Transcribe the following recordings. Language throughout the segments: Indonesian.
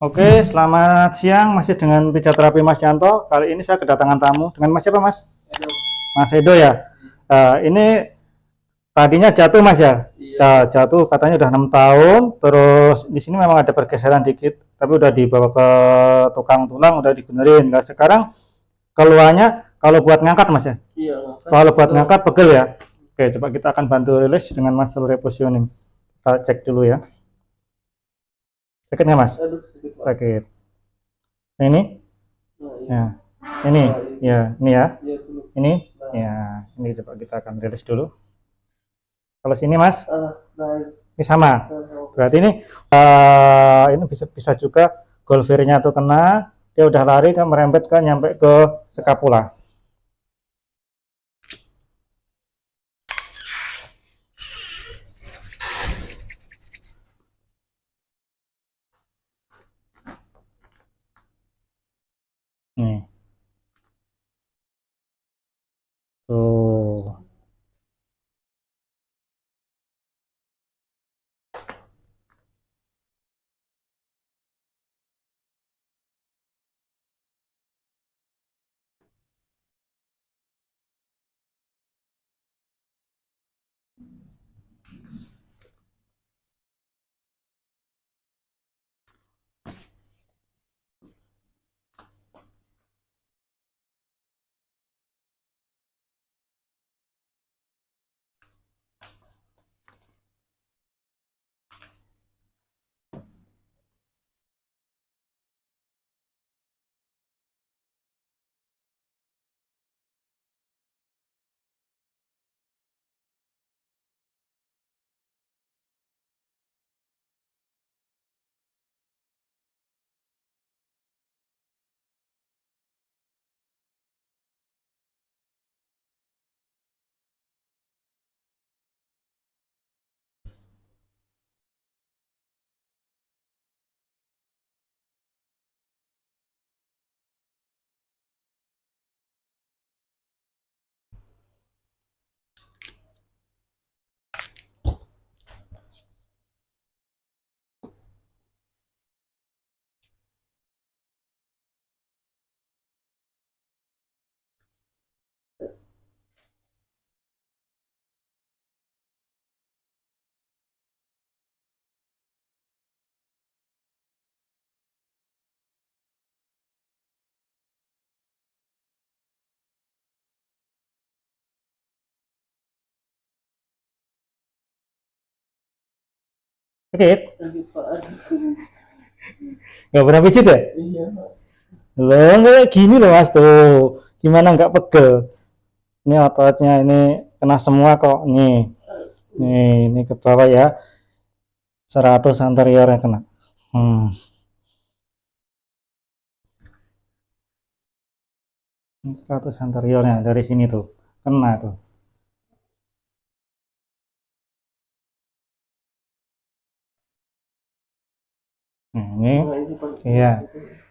Oke, selamat siang. Masih dengan pijat terapi Mas Yanto. Kali ini saya kedatangan tamu dengan Mas siapa, Mas? Edo. Mas Edo ya. Eh, ini tadinya jatuh, Mas ya. Iya. Nah, jatuh katanya udah enam tahun. Terus di sini memang ada pergeseran dikit, tapi udah dibawa ke tukang tulang, udah dibenerin. Nah, sekarang keluarnya kalau buat ngangkat, Mas ya. Iya. Kalau buat ngangkat pegel ya. Oke, coba kita akan bantu rilis dengan muscle repositioning. Kita cek dulu ya. Sakitnya, Mas? Aduh, sakit. Nah, ini? Ya. Ini? Ya, ini ya. Iya. Ini? Nah. Ya, ini coba kita akan rilis dulu. Kalau sini, Mas, Ah, nah, ini sama. nah, Berarti ini eh, ini bisa bisa juga golfernya tuh kena, dia udah lari kan merembet kan nyampe ke skapula. Nih. Tuh. Sakit? Nggak pernah pijit ya? Iya. Loh, kayak gini loh mas tuh. Gimana nggak pegel? Ini ototnya ini kena semua kok. Nih, nih, ini ke bawah ya. 100 anterior yang kena. Hmm. Ini 100 anteriornya dari sini tuh. Kena tuh. Nah, ini, Nah, ini. Iya.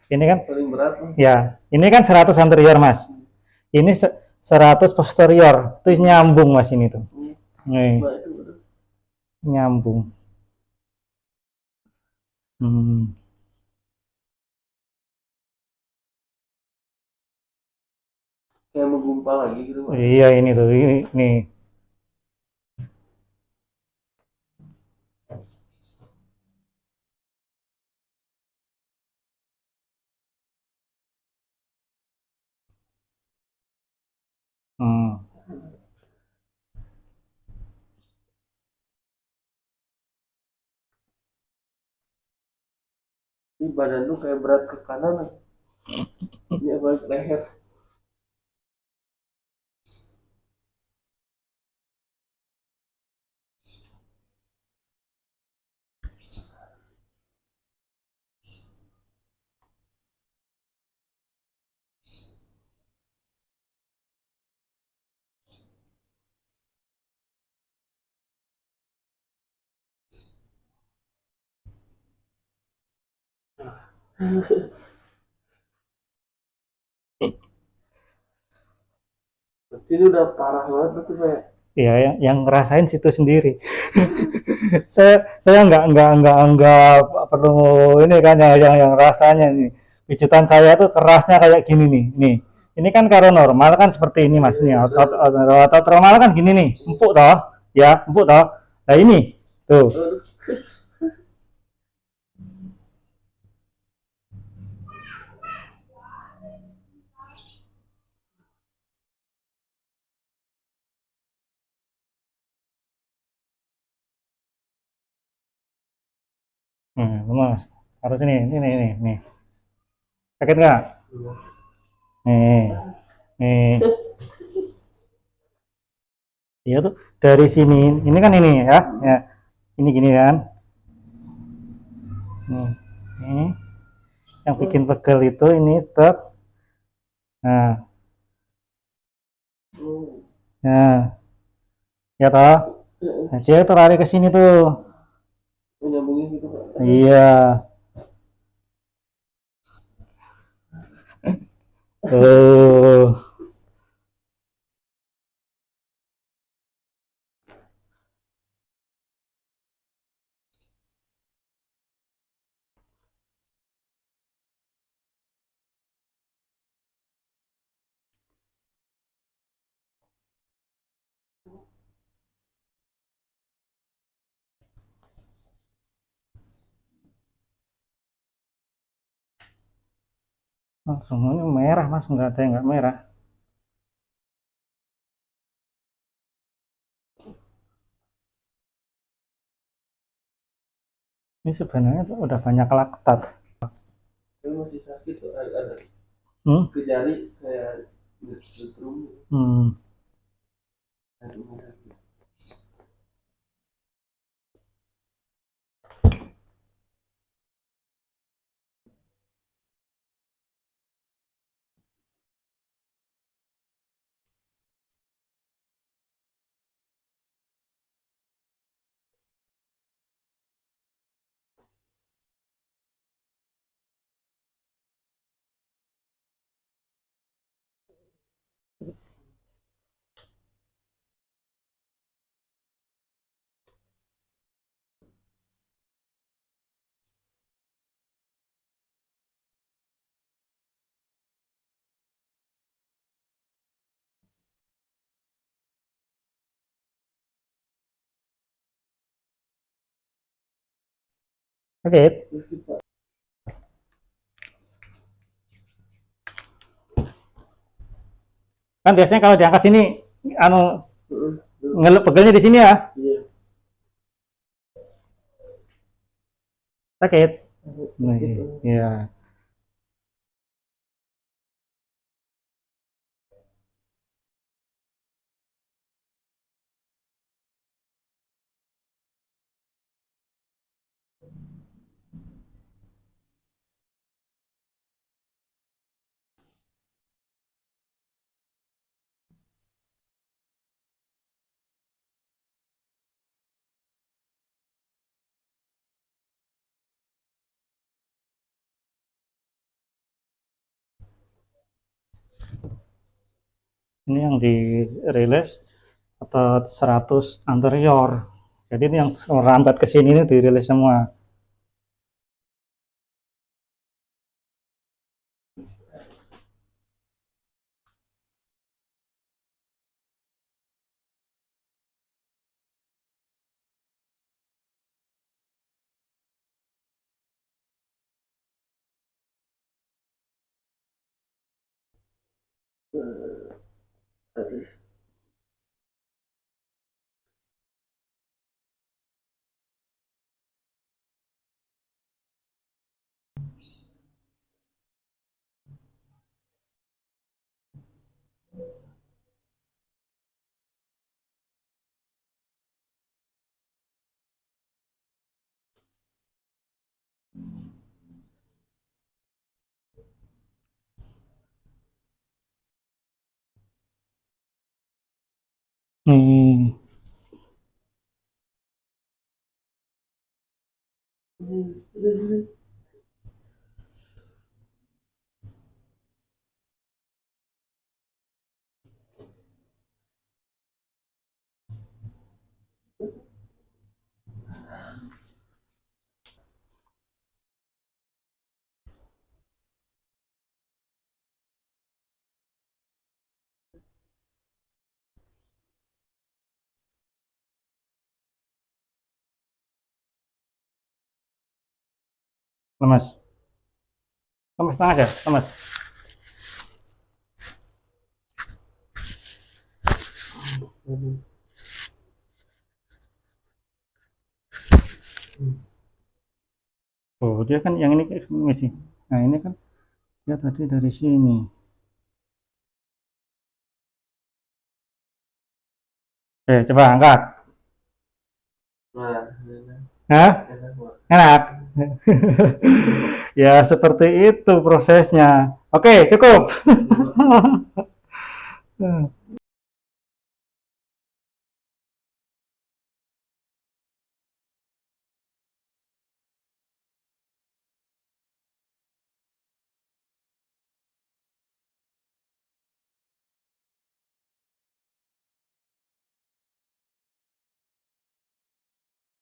ini kan berat. Ya, ini kan 100 anterior, Mas. Ini se- 100 posterior. Itu nyambung, Mas, ini tuh. Nih, Pak, itu berat. nyambung. Hmm. Kayak menggumpal lagi gitu, Pak. Iya, ini tuh. Ini, nih. Ini badan tuh kayak berat ke kanan. Pak. Ini apa leher. Berarti ini udah parah banget Pak. ya? ya yang, yang ngerasain situ sendiri. Saya saya nggak nggak nggak nggak perlu ini kan yang yang, yang rasanya nih pijitan saya tuh kerasnya kayak gini nih nih. Ini kan kalau normal kan seperti ini mas nih. Otot, otot normal kan gini nih. Empuk toh? Ya empuk toh? Nah ini. Tuh hmm, mas harus ini ini ini ini sakit nggak? Nih nih. Iya tuh dari sini. Ini kan ini ya ya. Ini gini kan. Nih ini. Yang bikin pegel itu ini tek nah. Nah. Ya toh? Nah, dia terlari ke sini tuh. Iya. Tuh Oh, semuanya merah mas nggak ada yang nggak merah ini sebenarnya tuh udah banyak laktat Saya masih sakit tuh ada, hmm? ke jari setrum. Hmm. Pak. kan biasanya kalau diangkat sini anu Heeh. ngelep pegelnya di sini ya Iya. sakit Nih, ya ini yang dirilis otot 100 anterior. Jadi ini yang merambat ke sini ini dirilis semua 呃对 Aduh. nih lemes lemes tangan aja lemes oh dia kan yang ini sih nah ini kan dia tadi dari sini Oke, coba angkat. Nah, ini Hah? enak. Enak. ya, seperti itu prosesnya. Oke, cukup.